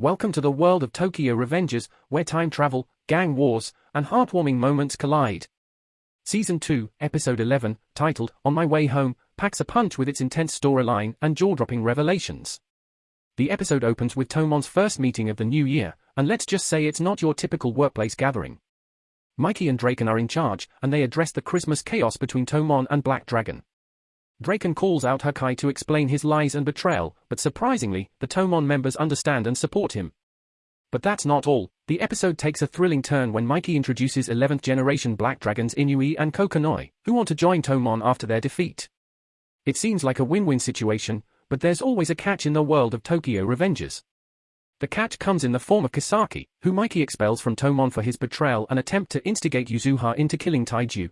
Welcome to the world of Tokyo Revengers, where time travel, gang wars, and heartwarming moments collide. Season 2, Episode 11, titled On My Way Home, packs a punch with its intense storyline and jaw-dropping revelations. The episode opens with Toman's first meeting of the new year, and let's just say it's not your typical workplace gathering. Mikey and Draken are in charge, and they address the Christmas chaos between Toman and Black Dragon. Draken calls out Hakkai to explain his lies and betrayal, but surprisingly, the Toman members understand and support him. But that's not all. The episode takes a thrilling turn when Mikey introduces 11th generation Black Dragons Inui and Kokonoi, who want to join Toman after their defeat. It seems like a win-win situation, but there's always a catch in the world of Tokyo Revengers. The catch comes in the form of Kisaki, who Mikey expels from Toman for his betrayal and attempt to instigate Yuzuha into killing Taiju.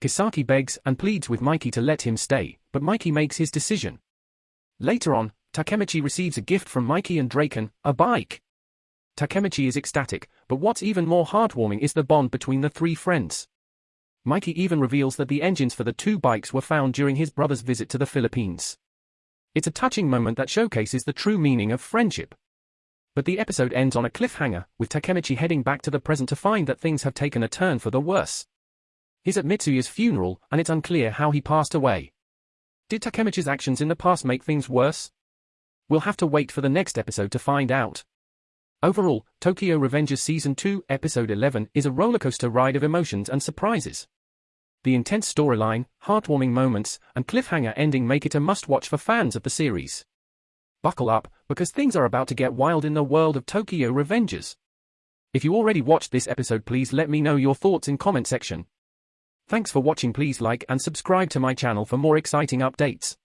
Kisaki begs and pleads with Mikey to let him stay, but Mikey makes his decision. Later on, Takemichi receives a gift from Mikey and Draken, a bike. Takemichi is ecstatic, but what's even more heartwarming is the bond between the three friends. Mikey even reveals that the engines for the two bikes were found during his brother's visit to the Philippines. It's a touching moment that showcases the true meaning of friendship. But the episode ends on a cliffhanger, with Takemichi heading back to the present to find that things have taken a turn for the worse. He's at Mitsuya's funeral, and it's unclear how he passed away. Did Takemichi's actions in the past make things worse? We'll have to wait for the next episode to find out. Overall, Tokyo Revengers Season 2, Episode 11 is a rollercoaster ride of emotions and surprises. The intense storyline, heartwarming moments, and cliffhanger ending make it a must-watch for fans of the series. Buckle up, because things are about to get wild in the world of Tokyo Revengers. If you already watched this episode please let me know your thoughts in comment section. Thanks for watching please like and subscribe to my channel for more exciting updates.